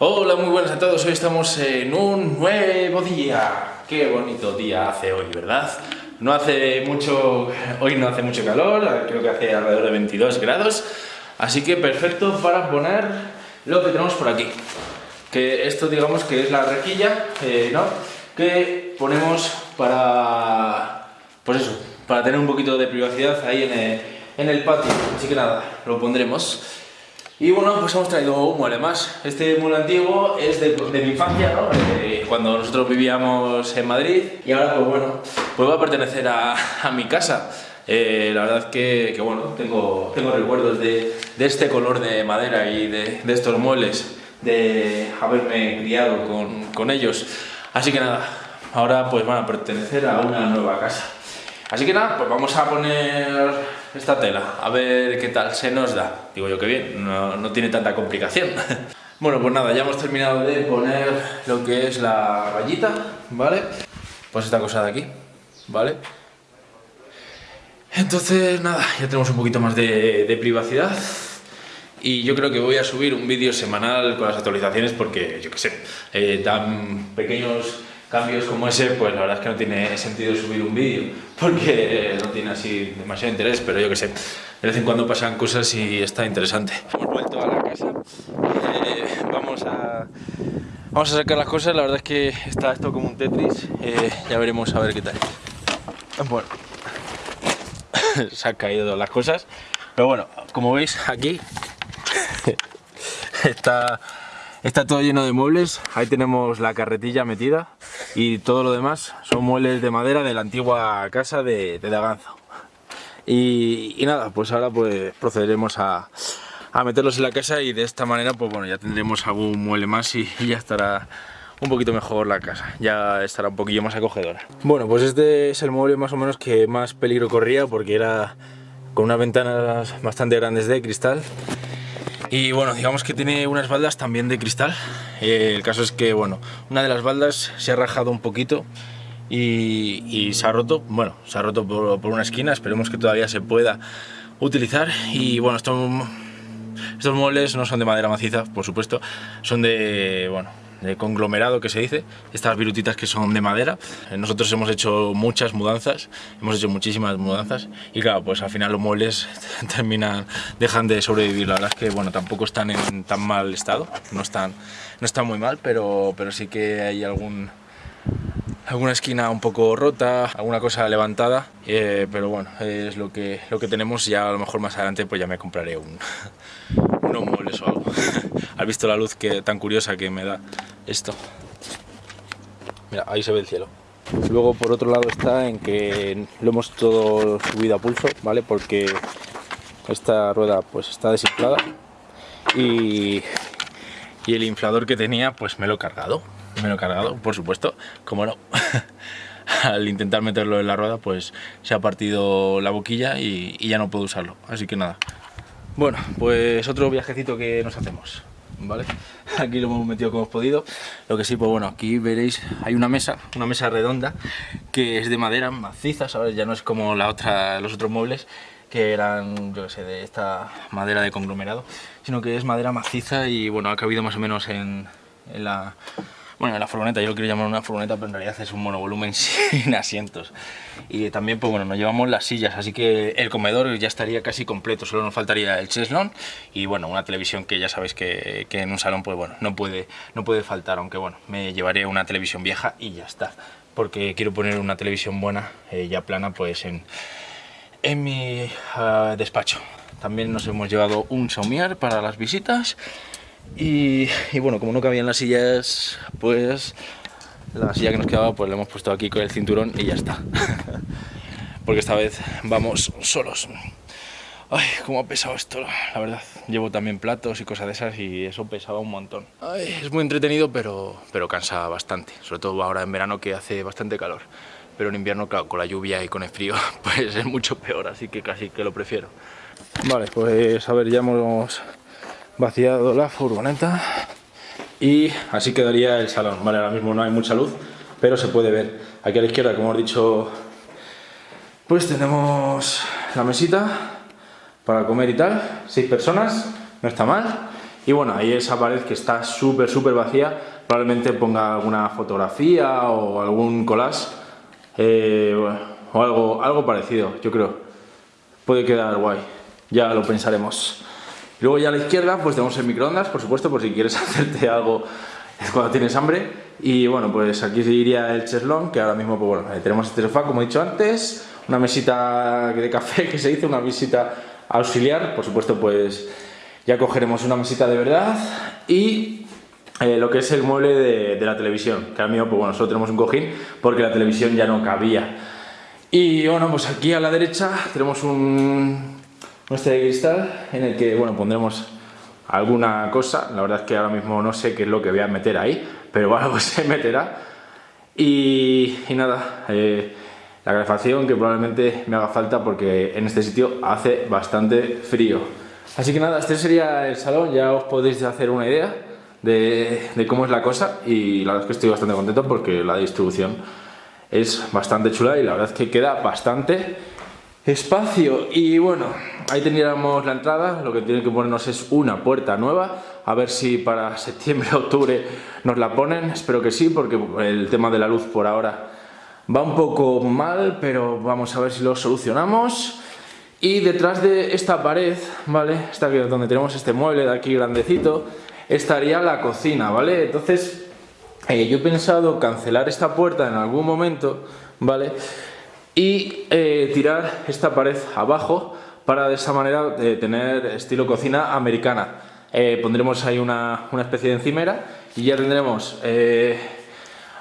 Hola, muy buenas a todos. Hoy estamos en un nuevo día. Qué bonito día hace hoy, ¿verdad? No hace mucho, hoy no hace mucho calor, creo que hace alrededor de 22 grados, así que perfecto para poner lo que tenemos por aquí. Que esto digamos que es la rejilla, eh, ¿no? Que ponemos para, pues eso, para tener un poquito de privacidad ahí en en el patio. Así que nada, lo pondremos. Y bueno, pues hemos traído un mueble más. Este mueble antiguo es de, mi infancia, ¿no? Cuando nosotros vivíamos en Madrid. Y ahora, pues bueno, pues va a pertenecer a, mi casa. Eh, la verdad que, que, bueno, tengo, tengo recuerdos de, de, este color de madera y de, de, estos muebles, de haberme criado con, con ellos. Así que nada, ahora pues van a pertenecer a una nueva casa. Así que nada, pues vamos a poner esta tela, a ver qué tal se nos da. Digo yo que bien, no, tiene tanta complicación. bueno, pues nada, ya hemos terminado de poner lo que es la rayita, ¿vale? Pues esta cosa de aquí, ¿vale? Entonces, nada, ya tenemos un poquito más de, privacidad y yo creo que voy a subir un vídeo semanal con las actualizaciones porque, yo qué sé, eh, tan pequeños cambios como ese, pues la verdad es que no tiene sentido subir un vídeo, porque no tiene así demasiado interés, pero yo que sé, de vez en cuando pasan cosas y está interesante. Hemos vuelto a la casa, eh, vamos, a, vamos a sacar las cosas, la verdad es que está esto como un Tetris, eh, ya veremos a ver qué tal. Bueno, se han caído las cosas, pero bueno, como veis aquí está Está todo lleno de muebles, ahí tenemos la carretilla metida y todo lo demás son muebles de madera de la antigua casa de, de Daganzo. Y, nada, pues ahora pues procederemos a, meterlos en la casa y de esta manera pues bueno, ya tendremos algún mueble más y, ya estará un poquito mejor la casa, ya estará un poquillo más acogedora. Bueno, pues este es el mueble más o menos que más peligro corría porque era con unas ventanas bastante grandes de cristal y bueno, digamos que tiene unas baldas también de cristal. Eh, el caso es que, bueno, una de las baldas se ha rajado un poquito y, se ha roto. Bueno, se ha roto por, por, una esquina, esperemos que todavía se pueda utilizar. Y bueno, estos, estos muebles no son de madera maciza, por supuesto, son de, bueno, de conglomerado que se dice, estas virutitas que son de madera. Eh, nosotros hemos hecho muchas mudanzas, hemos hecho muchísimas mudanzas y claro, pues al final los muebles terminan, dejan de sobrevivir. La verdad es que bueno, tampoco están en tan mal estado, no están, no están muy mal, pero, pero sí que hay algún, alguna esquina un poco rota, alguna cosa levantada, eh, pero bueno, es lo que, lo que tenemos, ya a lo mejor más adelante pues ya me compraré un, unos muebles o algo. Has visto la luz que, tan curiosa que me da esto. Mira, ahí se ve el cielo. Luego por otro lado está en que lo hemos todo subido a pulso, ¿vale? Porque esta rueda pues está desinflada y, y el inflador que tenía pues me lo he cargado. Me lo he cargado, por supuesto, como no. Al intentar meterlo en la rueda pues se ha partido la boquilla y, y ya no puedo usarlo. Así que nada. Bueno, pues otro viajecito que nos hacemos. ¿vale? Aquí lo hemos metido como hemos podido. Lo que sí, pues bueno, aquí veréis, hay una mesa, una mesa redonda, que es de madera maciza, ¿sabes? Ya no es como la otra, los otros muebles, que eran, yo qué sé, de esta madera de conglomerado, sino que es madera maciza y bueno, ha cabido más o menos en, en la bueno, la furgoneta, yo lo quiero llamar una furgoneta, pero en realidad es un monovolumen sin asientos. Y también, pues bueno, nos llevamos las sillas, así que el comedor ya estaría casi completo, solo nos faltaría el cheslón y bueno, una televisión que ya sabéis que, en un salón, pues bueno, no puede, no puede faltar, aunque bueno, me llevaré una televisión vieja y ya está. Porque quiero poner una televisión buena, eh, ya plana, pues en, en mi ah, despacho. También nos hemos llevado un somier para las visitas y, bueno, como no cabían las sillas, pues la silla que nos quedaba pues la hemos puesto aquí con el cinturón y ya está. Porque esta vez vamos solos. Ay, cómo ha pesado esto, la verdad. Llevo también platos y cosas de esas y eso pesaba un montón. Ay, es muy entretenido, pero, pero cansa bastante. Sobre todo ahora en verano que hace bastante calor. Pero en invierno, claro, con la lluvia y con el frío, pues es mucho peor, así que casi que lo prefiero. Vale, pues a ver, ya hemos vaciado la furgoneta y así quedaría el salón. Vale, ahora mismo no hay mucha luz, pero se puede ver. Aquí a la izquierda, como he dicho, pues tenemos la mesita para comer y tal, seis personas, no está mal. Y bueno, ahí esa pared que está súper, súper vacía, probablemente ponga alguna fotografía o algún collage eh, o algo, algo parecido, yo creo. Puede quedar guay, ya lo pensaremos. Luego ya a la izquierda pues tenemos el microondas, por supuesto, por si quieres hacerte algo cuando tienes hambre. Y bueno, pues aquí iría el cheslón, que ahora mismo pues bueno, tenemos este sofá, como he dicho antes, una mesita de café que se dice, una mesita auxiliar, por supuesto pues ya cogeremos una mesita de verdad y eh, lo que es el mueble de, la televisión, que ahora mismo pues bueno, solo tenemos un cojín porque la televisión ya no cabía. Y bueno, pues aquí a la derecha tenemos un, este de cristal en el que bueno, pondremos alguna cosa, la verdad es que ahora mismo no sé qué es lo que voy a meter ahí, pero algo se meterá. Y, nada, eh, la calefacción que probablemente me haga falta porque en este sitio hace bastante frío. Así que nada, este sería el salón, ya os podéis hacer una idea de, de cómo es la cosa y la verdad es que estoy bastante contento porque la distribución es bastante chula y la verdad es que queda bastante espacio y bueno, ahí tendríamos la entrada, lo que tiene que ponernos es una puerta nueva, a ver si para septiembre o octubre nos la ponen, espero que sí, porque el tema de la luz por ahora va un poco mal, pero vamos a ver si lo solucionamos. Y detrás de esta pared, ¿vale? Esta aquí donde tenemos este mueble de aquí grandecito, estaría la cocina, ¿vale? Entonces, eh, yo he pensado cancelar esta puerta en algún momento, ¿vale? Y eh, tirar esta pared abajo para de esa manera eh, tener estilo cocina americana. Eh, pondremos ahí una, una, especie de encimera y ya tendremos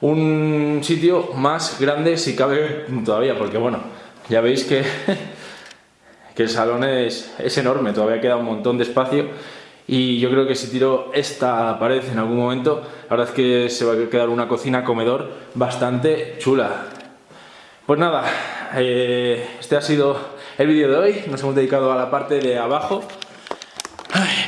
un sitio más grande si cabe todavía, porque bueno, ya veis que, que el salón es, es enorme, todavía queda un montón de espacio y yo creo que si tiro esta pared en algún momento, la verdad es que se va a quedar una cocina-comedor bastante chula. Pues nada, este ha sido el vídeo de hoy, nos hemos dedicado a la parte de abajo.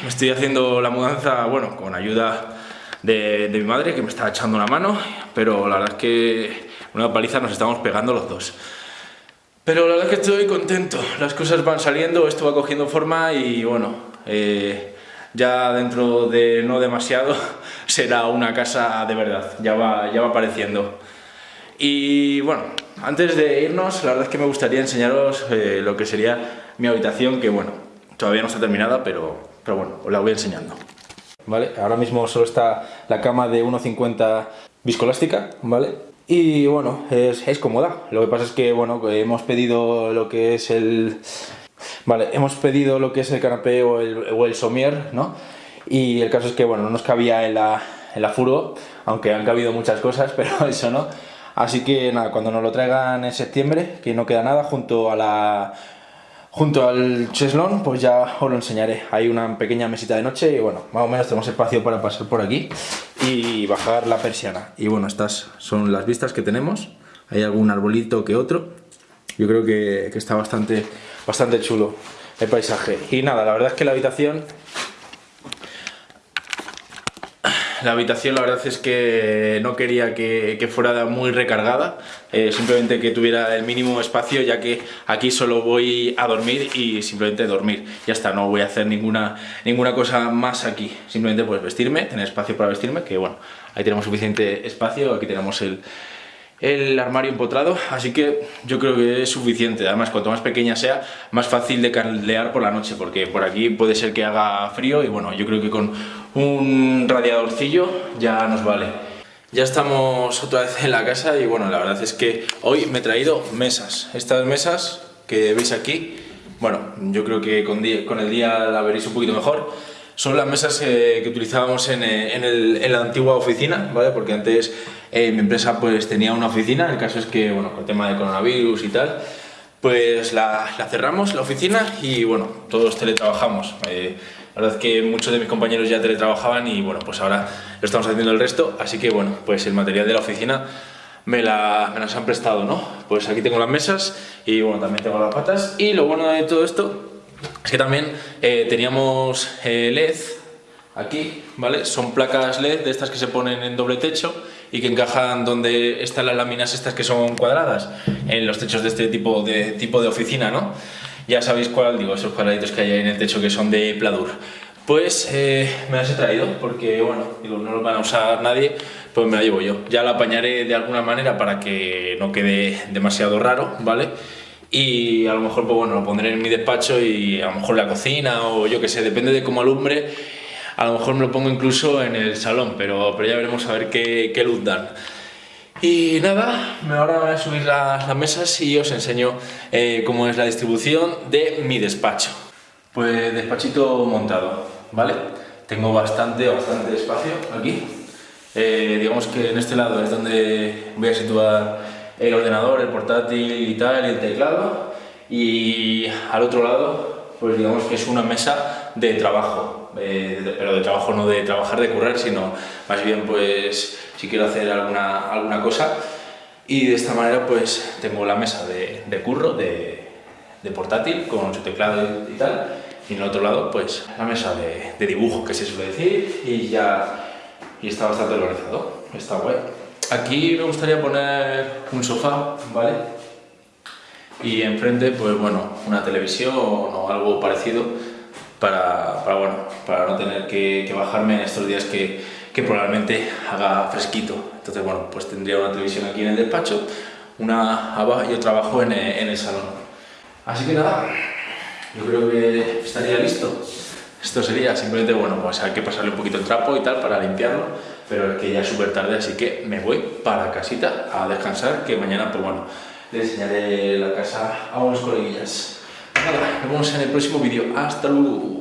me estoy haciendo la mudanza, bueno, con ayuda de, mi madre que me está echando una mano, pero la verdad es que una paliza nos estamos pegando los dos. Pero la verdad es que estoy contento, las cosas van saliendo, esto va cogiendo forma y bueno, eh, ya dentro de no demasiado será una casa de verdad, ya va, ya va apareciendo. Y bueno, antes de irnos, la verdad es que me gustaría enseñaros eh, lo que sería mi habitación, que bueno, todavía no está terminada, pero, pero bueno, os la voy enseñando. ¿Vale? Ahora mismo solo está la cama de 1,50 viscolástica, ¿vale? Y bueno, es, es, cómoda. Lo que pasa es que, bueno, hemos pedido lo que es el... Vale, hemos pedido lo que es el canapé o el, o el somier, ¿no? Y el caso es que, bueno, no nos cabía en la, en la furo, aunque han cabido muchas cosas, pero eso no. Así que nada, cuando nos lo traigan en septiembre, que no queda nada, junto a la junto al cheslón, pues ya os lo enseñaré. Hay una pequeña mesita de noche y bueno, más o menos tenemos espacio para pasar por aquí y bajar la persiana. Y bueno, estas son las vistas que tenemos. Hay algún arbolito que otro. Yo creo que, que está bastante, bastante chulo el paisaje. Y nada, la verdad es que la habitación la habitación la verdad es que no quería que, fuera muy recargada, eh, simplemente que tuviera el mínimo espacio ya que aquí solo voy a dormir y simplemente dormir. Ya está, no voy a hacer ninguna, ninguna cosa más aquí, simplemente pues vestirme, tener espacio para vestirme, que bueno, ahí tenemos suficiente espacio, aquí tenemos el, el armario empotrado, así que yo creo que es suficiente. Además, cuanto más pequeña sea, más fácil de caldear por la noche, porque por aquí puede ser que haga frío y bueno, yo creo que con un radiadorcillo ya nos vale. Ya estamos otra vez en la casa y bueno, la verdad es que hoy me he traído mesas. Estas mesas que veis aquí, bueno, yo creo que con, el día la veréis un poquito mejor son las mesas eh, que utilizábamos en, eh, en, el, en, la antigua oficina, ¿vale? Porque antes eh, mi empresa pues tenía una oficina, el caso es que, bueno, con el tema de coronavirus y tal, pues la, la cerramos, la oficina, y bueno, todos teletrabajamos. la verdad es que muchos de mis compañeros ya teletrabajaban y bueno, pues ahora lo estamos haciendo el resto, así que bueno, pues el material de la oficina me, la, me las han prestado, ¿no? Pues aquí tengo las mesas y bueno, también tengo las patas, y lo bueno de todo esto es que también eh, teníamos eh, LED aquí, ¿vale? Son placas LED de estas que se ponen en doble techo y que encajan donde están las láminas estas que son cuadradas, en los techos de este tipo de, tipo de oficina, ¿no? Ya sabéis cuál digo, esos cuadraditos que hay ahí en el techo que son de pladur. Pues eh, me las he traído porque, bueno, digo, no lo van a usar nadie, pues me la llevo yo. Ya la apañaré de alguna manera para que no quede demasiado raro, ¿vale? Y a lo mejor, pues bueno, lo pondré en mi despacho y a lo mejor la cocina o yo que sé, depende de cómo alumbre, a lo mejor me lo pongo incluso en el salón, pero, pero ya veremos a ver qué, qué luz dan. Y nada, ahora voy a subir las, las mesas y os enseño eh, cómo es la distribución de mi despacho. Pues despachito montado, ¿vale? Tengo bastante, bastante espacio aquí. Eh, digamos que en este lado es donde voy a situar el ordenador, el portátil y tal, el teclado. Y al otro lado, pues digamos que es una mesa de trabajo, eh, pero de trabajo no de trabajar, de currar, sino más bien pues si quiero hacer alguna, alguna cosa. Y de esta manera pues tengo la mesa de, de curro, de, de, portátil, con su teclado y tal. Y en el otro lado pues la mesa de, de dibujo, que se suele decir, y ya y está bastante organizado. Está guay. Aquí me gustaría poner un sofá, ¿vale? Y enfrente, pues bueno, una televisión o algo parecido para, para bueno, para no tener que, que bajarme en estos días que, que probablemente haga fresquito. Entonces, bueno, pues tendría una televisión aquí en el despacho, una abajo y otra abajo en el, en el salón. Así que nada, yo creo que estaría listo. Esto sería simplemente, bueno, pues hay que pasarle un poquito el trapo y tal para limpiarlo, pero es que ya es súper tarde, así que me voy para casita a descansar, que mañana, pues bueno, le enseñaré la casa a unos coleguillas. Nada, nos vemos en el próximo vídeo. Hasta luego.